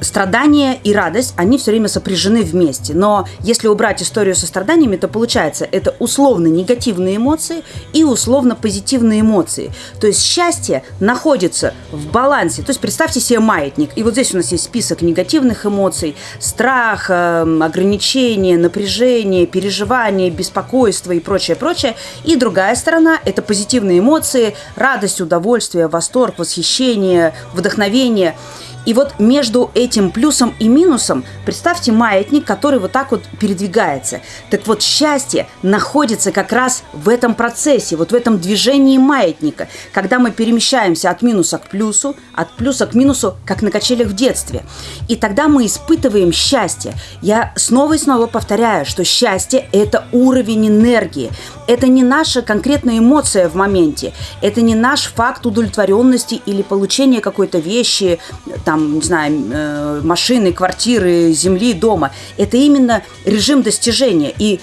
страдания и радость, они все время сопряжены вместе. Но если убрать историю со страданиями, то получается, это условно негативные эмоции и условно позитивные эмоции. То есть счастье находится в балансе. То есть представьте себе маятник. И вот здесь у нас есть список негативных эмоций. Страх, эм, ограничение, напряжение, переживание, беспокойство и прочее, прочее. И другая сторона – это позитивные эмоции, радость, удовольствие, восторг, восхищение, вдохновение – и вот между этим плюсом и минусом представьте маятник, который вот так вот передвигается. Так вот, счастье находится как раз в этом процессе, вот в этом движении маятника, когда мы перемещаемся от минуса к плюсу, от плюса к минусу, как на качелях в детстве. И тогда мы испытываем счастье. Я снова и снова повторяю, что счастье – это уровень энергии. Это не наша конкретная эмоция в моменте, это не наш факт удовлетворенности или получения какой-то вещи, там, не знаю, э, машины, квартиры, земли, дома. Это именно режим достижения. И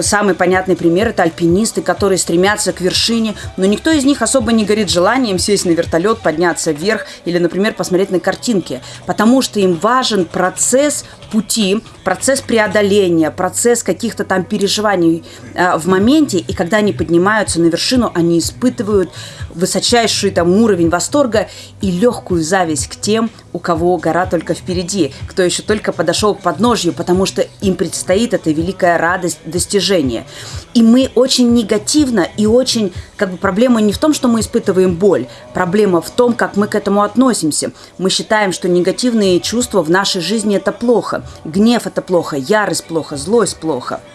самый понятный пример – это альпинисты, которые стремятся к вершине, но никто из них особо не горит желанием сесть на вертолет, подняться вверх или, например, посмотреть на картинки, потому что им важен процесс пути, процесс преодоления, процесс каких-то там переживаний э, в моменте, и когда они поднимаются на вершину, они испытывают высочайший там уровень восторга и легкую зависть к тем, у кого гора только впереди, кто еще только подошел к подножью, потому что им предстоит эта великая радость достижения. И мы очень негативно и очень, как бы проблема не в том, что мы испытываем боль, проблема в том, как мы к этому относимся. Мы считаем, что негативные чувства в нашей жизни это плохо, гнев это плохо, ярость плохо, злость плохо –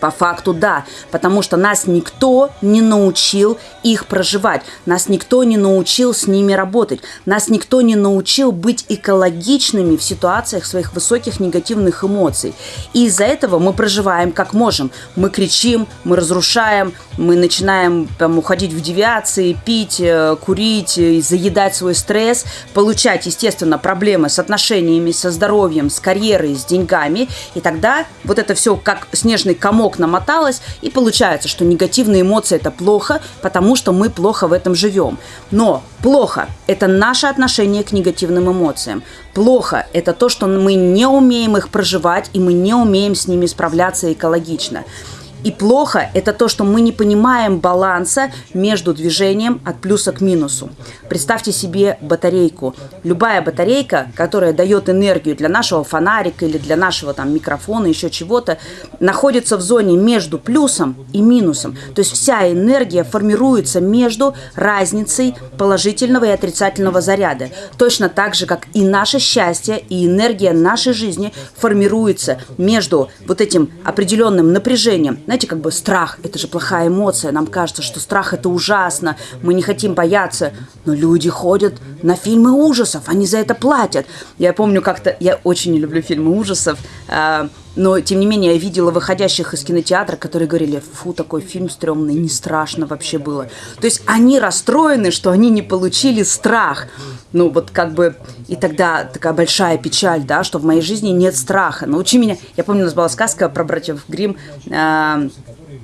по факту да, потому что нас никто не научил их проживать, нас никто не научил с ними работать, нас никто не научил быть экологичными в ситуациях своих высоких негативных эмоций. И из-за этого мы проживаем как можем. Мы кричим, мы разрушаем, мы начинаем там, уходить в девиации, пить, э, курить, э, заедать свой стресс, получать, естественно, проблемы с отношениями, со здоровьем, с карьерой, с деньгами. И тогда вот это все как снежный комок комок намоталось, и получается, что негативные эмоции – это плохо, потому что мы плохо в этом живем. Но плохо – это наше отношение к негативным эмоциям. Плохо – это то, что мы не умеем их проживать, и мы не умеем с ними справляться экологично. И плохо – это то, что мы не понимаем баланса между движением от плюса к минусу. Представьте себе батарейку. Любая батарейка, которая дает энергию для нашего фонарика или для нашего там, микрофона, еще чего-то, находится в зоне между плюсом и минусом. То есть вся энергия формируется между разницей положительного и отрицательного заряда. Точно так же, как и наше счастье и энергия нашей жизни формируется между вот этим определенным напряжением знаете, как бы страх – это же плохая эмоция. Нам кажется, что страх – это ужасно, мы не хотим бояться. Но люди ходят на фильмы ужасов, они за это платят. Я помню как-то, я очень не люблю фильмы ужасов, а, но, тем не менее, я видела выходящих из кинотеатра, которые говорили, фу, такой фильм стрёмный, не страшно вообще было. То есть они расстроены, что они не получили страх. Ну, вот как бы, и тогда такая большая печаль, да, что в моей жизни нет страха. Научи меня. Я помню, у нас была сказка про братьев Грим. Э,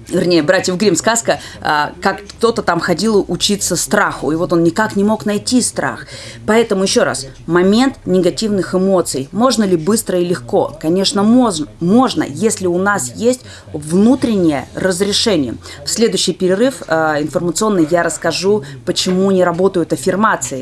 вернее, братьев Грим сказка, а, как кто-то там ходил учиться страху, и вот он никак не мог найти страх. Поэтому еще раз, момент негативных эмоций. Можно ли быстро и легко? Конечно, можно, можно если у нас есть внутреннее разрешение. В следующий перерыв а, информационный я расскажу, почему не работают аффирмации,